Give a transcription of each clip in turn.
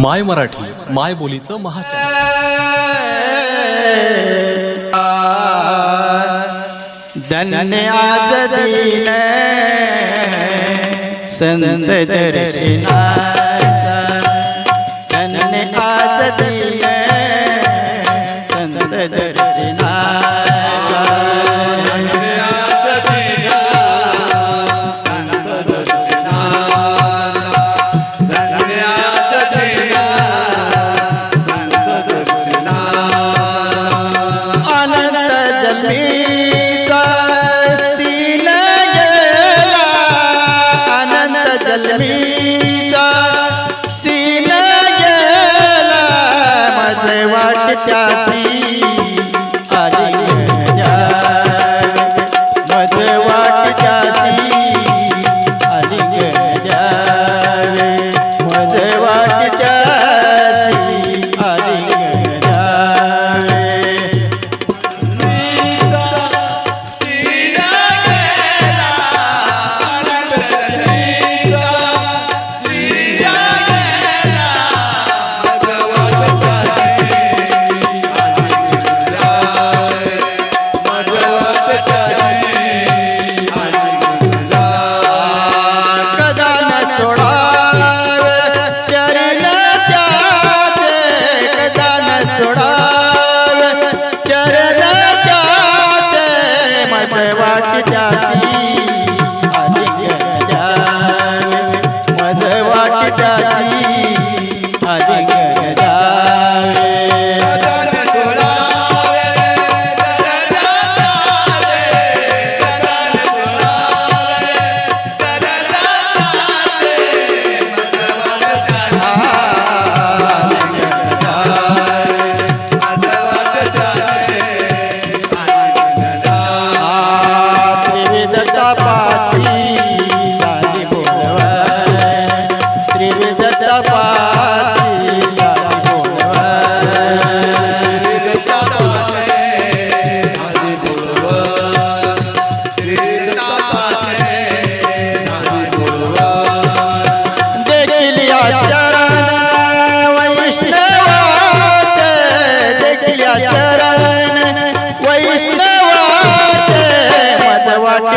माय मराठी माय बोलीचं महाच आज दिन संत दर्शना आवाज़ आसी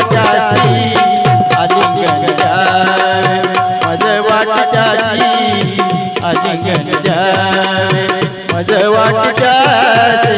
वाट्याशी अजिंक्य मज वाट्याशी अजिंक्य मज वाट्याशी